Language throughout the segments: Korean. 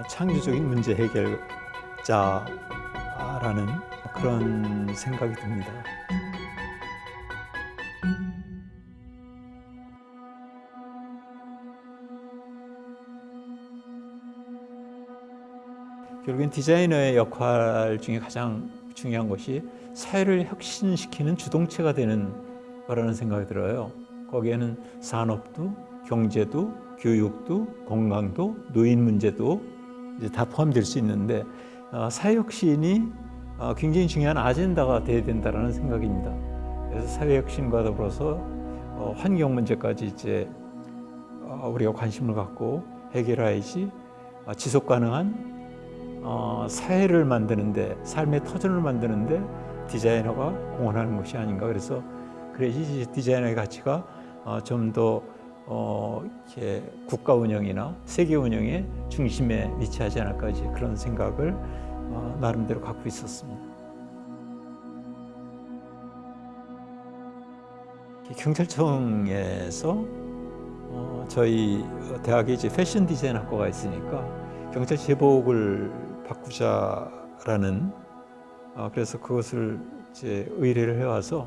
어, 창조적인 문제 해결자라는 그런 생각이 듭니다. 결국엔 디자이너의 역할 중에 가장 중요한 것이 사회를 혁신시키는 주동체가 되는 거라는 생각이 들어요. 거기에는 산업도, 경제도, 교육도, 건강도, 노인 문제도 다 포함될 수 있는데 어, 사회혁신이 어, 굉장히 중요한 아젠다가 돼야 된다는 생각입니다. 그래서 사회혁신과 더불어서 어, 환경 문제까지 이제 어, 우리가 관심을 갖고 해결해야지 어, 지속 가능한 어, 사회를 만드는데 삶의 터전을 만드는데 디자이너가 공헌하는 것이 아닌가 그래서 그래야지 디자이너의 가치가 어, 좀더 어, 국가 운영이나 세계 운영의 중심에 위치하지 않을까 이제 그런 생각을 어, 나름대로 갖고 있었습니다. 경찰청에서 어, 저희 대학에 이제 패션 디자인 학과가 있으니까 경찰 제복을 바꾸자라는 어, 그래서 그것을 이제 의뢰를 해와서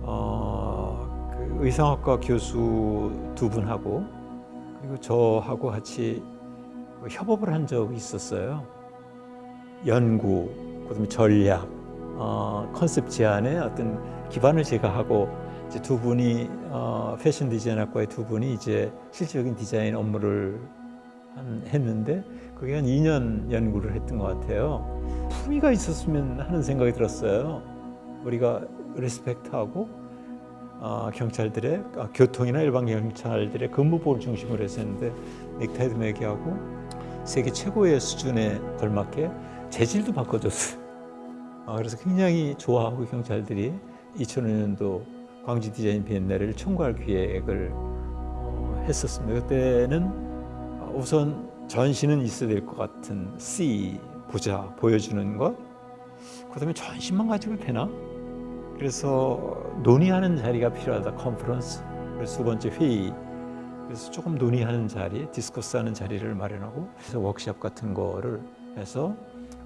어, 그 의상학과 교수 두 분하고 그리고 저하고 같이 그 협업을 한 적이 있었어요. 연구, 그다음에 전략, 어, 컨셉 제안에 어떤 기반을 제가 하고 이제 두 분이 어, 패션 디자인학과의 두 분이 이제 실질적인 디자인 업무를 한, 했는데 그게 한 2년 연구를 했던 것 같아요. 품위가 있었으면 하는 생각이 들었어요. 우리가 respect하고 어, 경찰들의 아, 교통이나 일반 경찰들의 근무복을 중심으로 했었는데 넥타이도 매게 하고 세계 최고의 수준에 걸맞게 재질도 바꿔줬어요. 어, 그래서 굉장히 좋아하고 경찰들이 2005년도 광주 디자인 비엔날레를 총괄 기획을 어, 했었습니다. 그때는 우선 전시는 있어야 될 것 같은 C 보자 보여주는 것. 그다음에 전시만 가지고 되나? 그래서 논의하는 자리가 필요하다. 컨퍼런스. 두 번째 회의 그래서 조금 논의하는 자리 디스커스하는 자리를 마련하고 그래서 워크샵 같은 거를 해서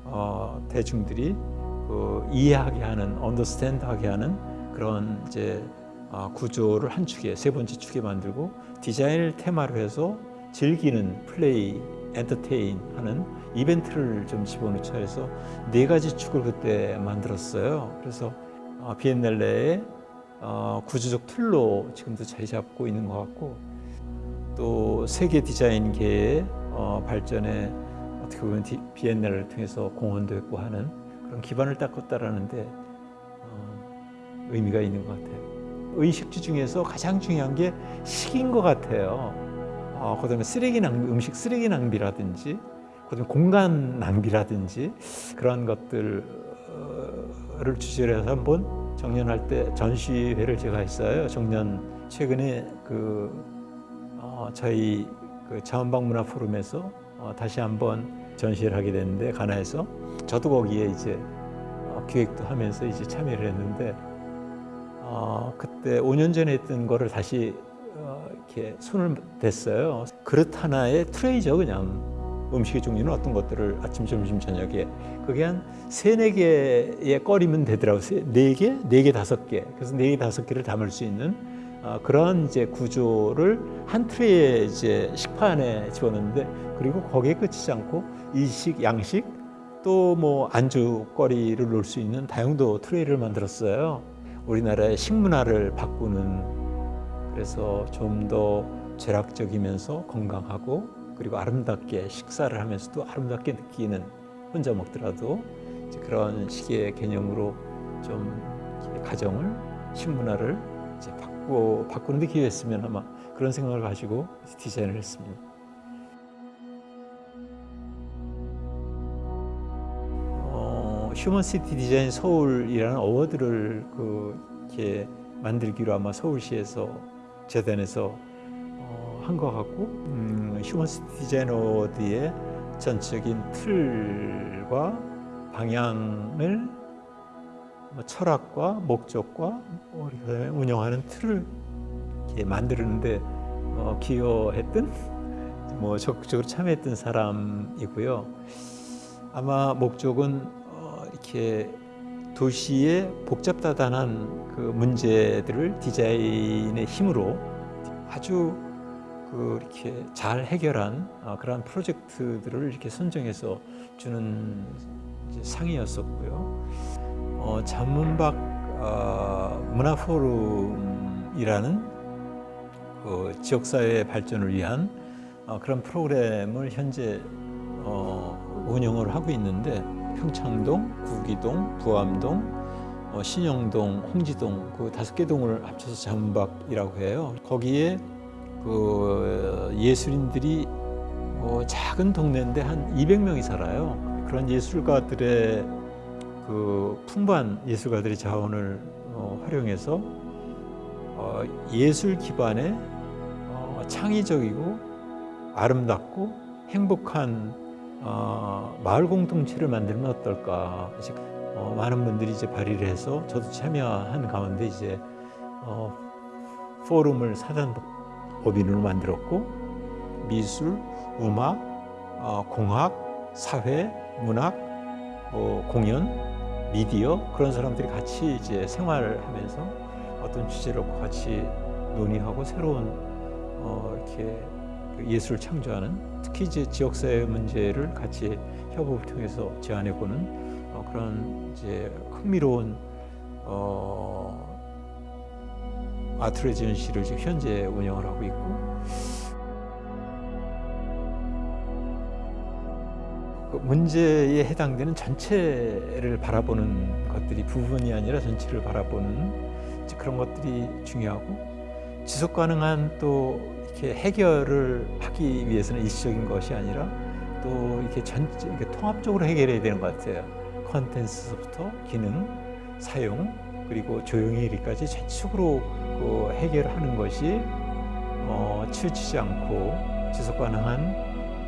어, 대중들이 그 이해하게 하는 언더스탠드하게 하는 그런 이제 어, 구조를 한 축에 세 번째 축에 만들고 디자인을 테마로 해서 즐기는 플레이 엔터테인 하는 이벤트를 좀 집어넣자 해서 네 가지 축을 그때 만들었어요. 그래서 어, 비엔날레의 어, 구조적 틀로 지금도 자리 잡고 있는 것 같고 또 세계 디자인계의 어, 발전에 어떻게 보면 디, 비엔날레를 통해서 공헌도 했고 하는 그런 기반을 닦았다라는데 어, 의미가 있는 것 같아요. 의식주 중에서 가장 중요한 게 식인 것 같아요. 어, 그다음에 쓰레기 낭비, 음식 쓰레기 낭비라든지, 그다음에 공간 낭비라든지 그런 것들을 주제로 해서 한번 정년할 때 전시회를 제가 했어요. 정년 최근에 그 어, 저희 그 자원방문화 포럼에서 어, 다시 한번 전시를 하게 됐는데 가나에서 저도 거기에 이제 어, 기획도 하면서 이제 참여를 했는데 어, 그때 5년 전에 했던 거를 다시 어, 이렇게 손을 댔어요. 그릇 하나에 트레이죠, 그냥. 음식의 종류는 어떤 것들을 아침, 점심, 저녁에 그게 한 세네 개의 꺼리면 되더라고요. 네 개, 네 개, 다섯 개. 그래서 네 개, 다섯 개를 담을 수 있는 어, 그런 이제 구조를 한 트레이에 식판에 집어넣는데 그리고 거기에 끝이지 않고 일식, 양식 또 뭐 안주거리를 놓을 수 있는 다용도 트레이를 만들었어요. 우리나라의 식문화를 바꾸는 그래서 좀더 죄락적이면서 건강하고 그리고 아름답게 식사를 하면서도 아름답게 느끼는 혼자 먹더라도 그런 식의 개념으로 좀 가정을 식문화를 이제 바꾸고 바꾸는 데 기회였으면 아마 그런 생각을 가지고 디자인을 했습니다. 어, 휴먼시티 디자인 서울이라는 award를 그 이렇게 만들기로 아마 서울시에서 재단에서 어, 한것 같고 음, 휴먼시티 디자인 어워드의 전적인 틀과 방향을 뭐 철학과 목적과 우리가 운영하는 틀을 만드는데 어, 기여했던 뭐 적극적으로 참여했던 사람이고요. 아마 목적은 어, 이렇게 도시의 복잡다단한 그 문제들을 디자인의 힘으로 아주 그 이렇게 잘 해결한 어, 그러한 프로젝트들을 이렇게 선정해서 주는 상이었었고요. 어, 잔문박 어, 문화포럼이라는 그 지역사회 발전을 위한 어, 그런 프로그램을 현재 어, 운영을 하고 있는데 평창동, 구기동, 부암동, 어, 신영동, 홍지동 그 다섯 개 동을 합쳐서 잔문박이라고 해요. 거기에 그 예술인들이 어, 작은 동네인데 한 200명이 살아요. 그런 예술가들의 그 풍부한 예술가들의 자원을 어, 활용해서 어, 예술 기반의 어, 창의적이고 아름답고 행복한 어, 마을 공동체를 만들면 어떨까. 이제, 어, 많은 분들이 이제 발의를 해서 저도 참여한 가운데 이제 어, 포럼을 사단 법인으로 만들었고 미술, 음악, 어, 공학, 사회, 문학, 뭐 공연, 미디어 그런 사람들이 같이 이제 생활하면서 어떤 주제를 같이 논의하고 새로운 어, 이렇게 그 예술을 창조하는 특히 이제 지역사회 문제를 같이 협업을 통해서 제안해보는 어, 그런 이제 흥미로운 어, 아트 레지던시를 지금 현재 운영을 하고 있고 그 문제에 해당되는 전체를 바라보는 것들이 부분이 아니라 전체를 바라보는 그런 것들이 중요하고 지속 가능한 또 이렇게 해결을 하기 위해서는 일시적인 것이 아니라 또 이렇게 전 이렇게 통합적으로 해결해야 되는 것 같아요. 컨텐츠부터 기능, 사용 그리고 조용히까지 전체적으로 그 해결하는 것이 어, 치우치지 않고 지속 가능한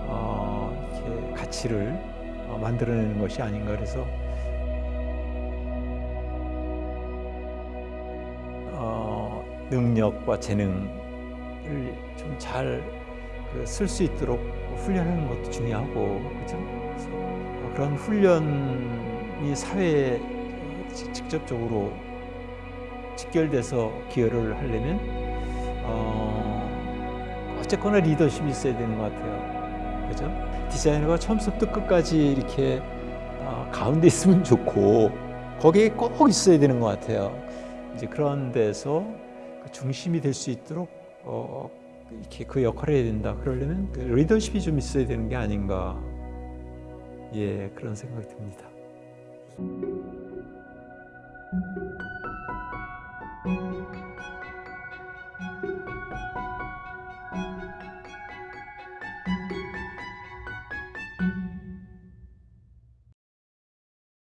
어, 가치를 어, 만들어내는 것이 아닌가 그래서 어, 능력과 재능을 좀 잘 쓸수 있도록 훈련하는 것도 중요하고 그렇죠? 그런 훈련이 사회에 직접적으로 직결돼서 기여를 하려면 어, 어쨌거나 리더십이 있어야 되는 것 같아요. 그죠? 디자이너가 처음부터 끝까지 이렇게 어, 가운데 있으면 좋고 거기에 꼭 있어야 되는 것 같아요. 이제 그런 데서 그 중심이 될 수 있도록 어, 이렇게 그 역할을 해야 된다. 그러려면 그 리더십이 좀 있어야 되는 게 아닌가. 예, 그런 생각이 듭니다.